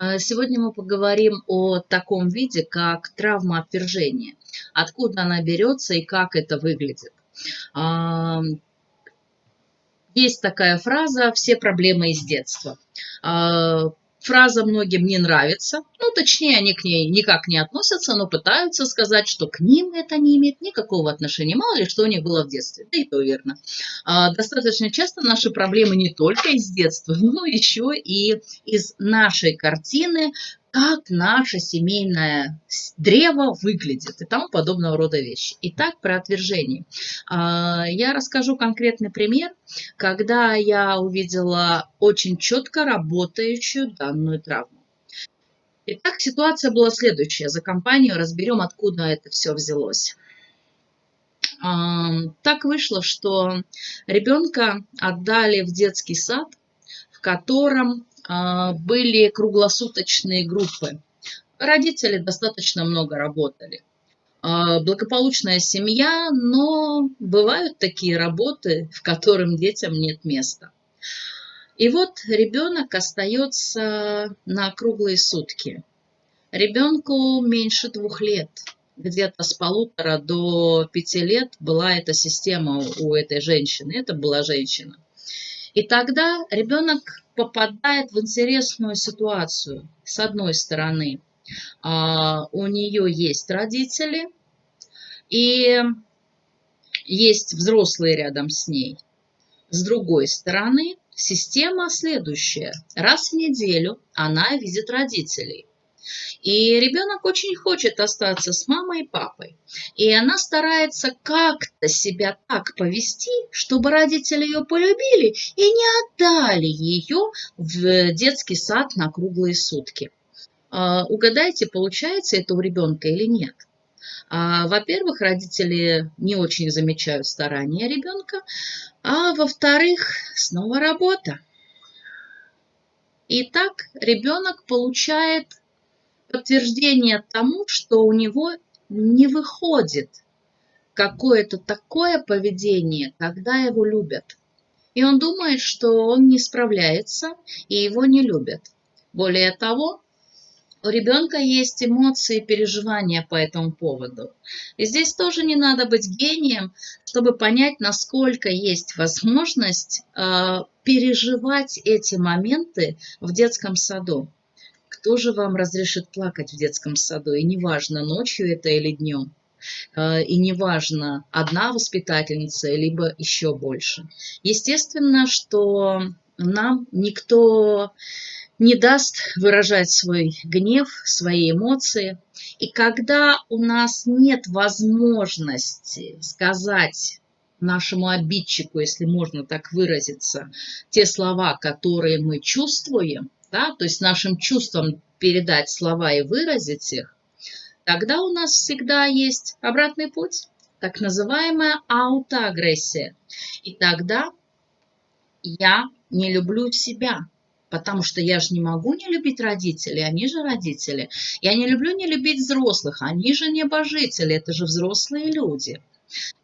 Э, сегодня мы поговорим о таком виде, как травма отвержения. Откуда она берется и как это выглядит. Есть такая фраза «все проблемы из детства». Фраза многим не нравится, ну, точнее, они к ней никак не относятся, но пытаются сказать, что к ним это не имеет никакого отношения, мало ли что у них было в детстве, да и то верно. А, достаточно часто наши проблемы не только из детства, но еще и из нашей картины как наше семейное древо выглядит и тому подобного рода вещи. Итак, про отвержение. А, я расскажу конкретный пример, когда я увидела очень четко работающую данную травму. Итак, ситуация была следующая. За компанию разберем, откуда это все взялось. А, так вышло, что ребенка отдали в детский сад, в котором были круглосуточные группы. Родители достаточно много работали. А, благополучная семья, но бывают такие работы, в которых детям нет места. И вот ребенок остается на круглые сутки. Ребенку меньше двух лет. Где-то с полутора до пяти лет была эта система у этой женщины. Это была женщина. И тогда ребенок попадает в интересную ситуацию. С одной стороны, а, у нее есть родители, и есть взрослые рядом с ней. С другой стороны, система следующая. Раз в неделю она видит родителей. И ребенок очень хочет остаться с мамой и папой. И она старается как-то себя так повести, чтобы родители ее полюбили и не отдали ее в детский сад на круглые сутки. А, угадайте, получается это у ребенка или нет. А, во-первых, родители не очень замечают старания ребенка, а во-вторых, снова работа. Итак, ребенок получает подтверждение тому, что у него не выходит какое-то такое поведение, когда его любят. И он думает, что он не справляется и его не любят. Более того, у ребенка есть эмоции и переживания по этому поводу. И здесь тоже не надо быть гением, чтобы понять, насколько есть возможность э, переживать эти моменты в детском саду кто же вам разрешит плакать в детском саду? И неважно, ночью это или днем. Э, и неважно, одна воспитательница, либо еще больше. Естественно, что нам никто не даст выражать свой гнев, свои эмоции. И когда у нас нет возможности сказать нашему обидчику, если можно так выразиться, те слова, которые мы чувствуем, да, то есть нашим чувствам передать слова и выразить их, тогда у нас всегда есть обратный путь, так называемая аутоагрессия. И тогда я не люблю себя, потому что я же не могу не любить родителей, они же родители. Я не люблю не любить взрослых, они же небожители, это же взрослые люди.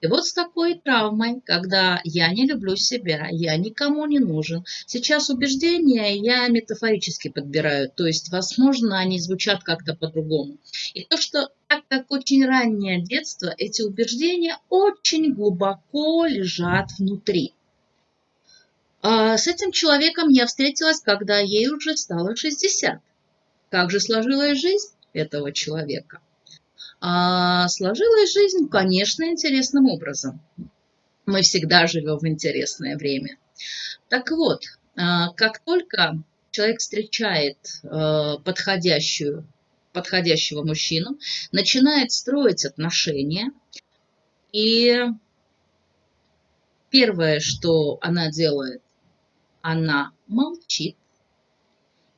И вот с такой травмой, когда я не люблю себя, я никому не нужен. Сейчас убеждения я метафорически подбираю, то есть, возможно, они звучат как-то по-другому. И то, что так как очень раннее детство, эти убеждения очень глубоко лежат внутри. А с этим человеком я встретилась, когда ей уже стало 60. Как же сложилась жизнь этого человека? А сложилась жизнь, конечно, интересным образом. Мы всегда живем в интересное время. Так вот, а, как только человек встречает а, подходящую, подходящего мужчину, начинает строить отношения, и первое, что она делает, она молчит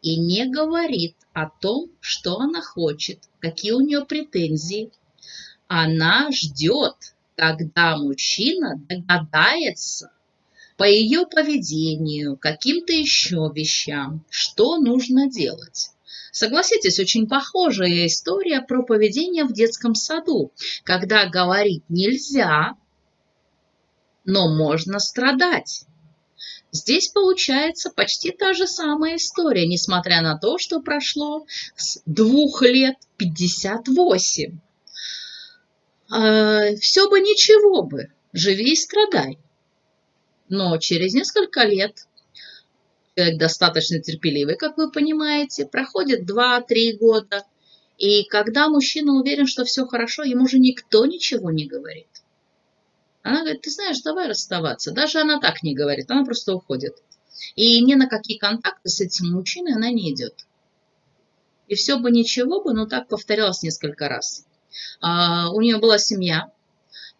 и не говорит о том, что она хочет, какие у нее претензии. Она ждет, когда мужчина догадается по ее поведению, каким-то еще вещам, что нужно делать. Согласитесь, очень похожая история про поведение в детском саду, когда говорить нельзя, но можно страдать. Здесь получается почти та же самая история, несмотря на то, что прошло с двух лет 58. А, Все бы ничего бы, живи и страдай. Но через несколько лет человек достаточно терпеливый, как вы понимаете, проходит 2-3 года, и когда мужчина уверен, что все хорошо, ему же никто ничего не говорит. Она говорит, ты знаешь, давай расставаться. Даже она так не говорит, она просто уходит. И ни на какие контакты с этим мужчиной она не идет. И все бы ничего бы, но так повторялось несколько раз. А, у нее была семья,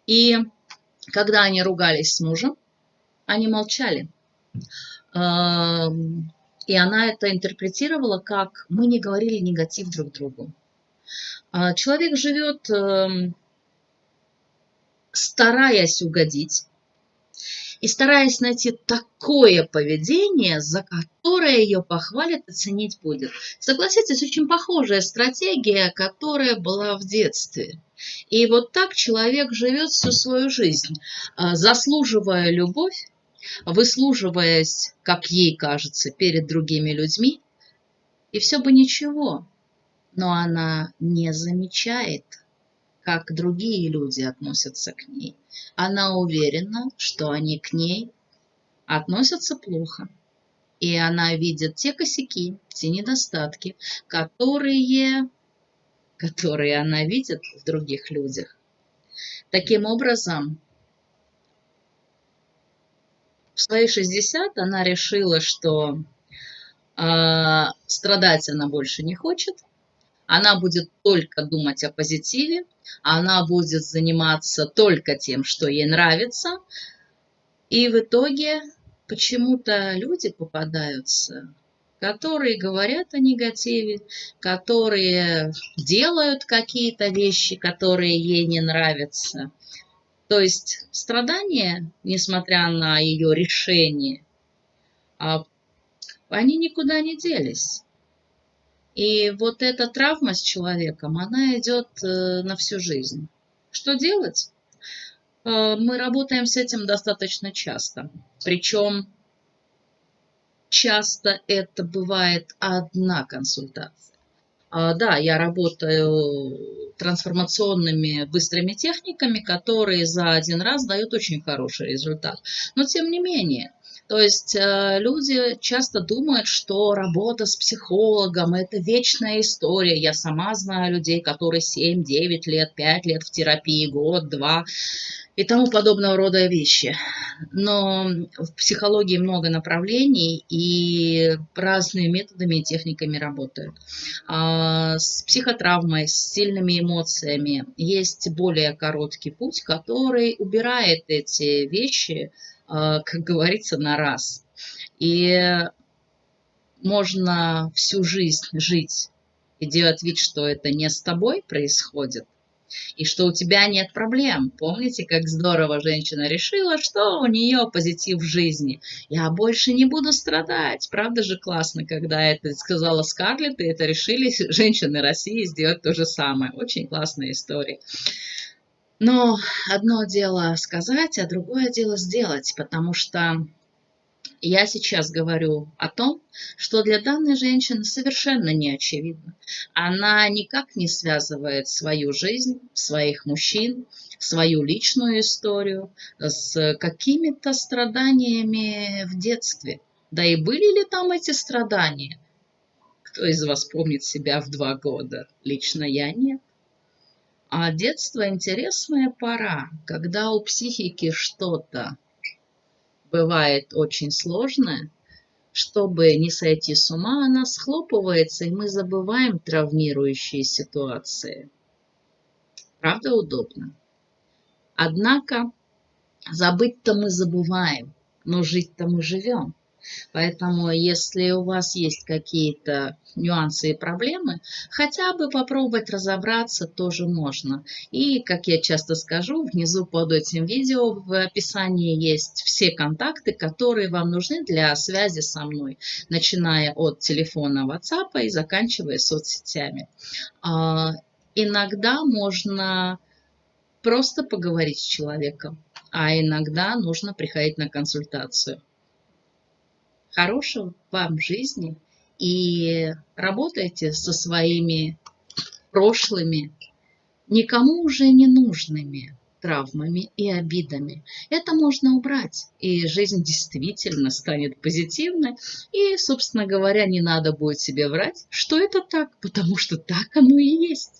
и когда они ругались с мужем, они молчали. А, и она это интерпретировала как мы не говорили негатив друг другу. А, человек живет эм, стараясь угодить и стараясь найти такое поведение, за которое ее похвалят и ценить будет. Согласитесь, очень похожая стратегия, которая была в детстве. И вот так человек живет всю свою жизнь, а, заслуживая любовь, выслуживаясь, как ей кажется, перед другими людьми, и все бы ничего, но она не замечает как другие люди относятся к ней. Она уверена, что они к ней относятся плохо. И она видит те косяки, те недостатки, которые, которые она видит в других людях. Таким образом, в свои 60 она решила, что э, страдать она больше не хочет, она будет только думать о позитиве, она будет заниматься только тем, что ей нравится. И в итоге почему-то люди попадаются, которые говорят о негативе, которые делают какие-то вещи, которые ей не нравятся. То есть страдания, несмотря на ее решение, а, они никуда не делись. И вот эта травма с человеком, она идет э, на всю жизнь. Что делать? Э, мы работаем с этим достаточно часто. Причем часто это бывает одна консультация. А, да, я работаю трансформационными быстрыми техниками, которые за один раз дают очень хороший результат. Но тем не менее, то есть э, люди часто думают, что работа с психологом – это вечная история. Я сама знаю людей, которые 7, 9 лет, 5 лет в терапии, год, два и тому подобного рода вещи. Но в психологии много направлений и разными методами и техниками работают. А с психотравмой, с сильными эмоциями есть более короткий путь, который убирает эти вещи – как говорится, на раз. И можно всю жизнь жить и делать вид, что это не с тобой происходит, и что у тебя нет проблем. Помните, как здорово женщина решила, что у нее позитив в жизни. Я больше не буду страдать. Правда же классно, когда это сказала Скарлетт, и это решили женщины России сделать то же самое. Очень классная история. Но одно дело сказать, а другое дело сделать, потому что я сейчас говорю о том, что для данной женщины совершенно не очевидно. Она никак не связывает свою жизнь, своих мужчин, свою личную историю с какими-то страданиями в детстве. Да и были ли там эти страдания? Кто из вас помнит себя в два года? Лично я нет. А детство интересная пора, когда у психики что-то бывает очень сложное, чтобы не сойти с ума, она схлопывается, и мы забываем травмирующие ситуации. Правда удобно? Однако забыть-то мы забываем, но жить-то мы живем. Поэтому, если у вас есть какие-то нюансы и проблемы, хотя бы попробовать разобраться тоже можно. И, как я часто скажу, внизу под этим видео в описании есть все контакты, которые вам нужны для связи со мной, начиная от телефона WhatsApp и заканчивая соцсетями. А, иногда можно просто поговорить с человеком, а иногда нужно приходить на консультацию. Хорошего вам жизни и работайте со своими прошлыми, никому уже не нужными травмами и обидами. Это можно убрать, и жизнь действительно станет позитивной. И, собственно говоря, не надо будет себе врать, что это так, потому что так оно и есть.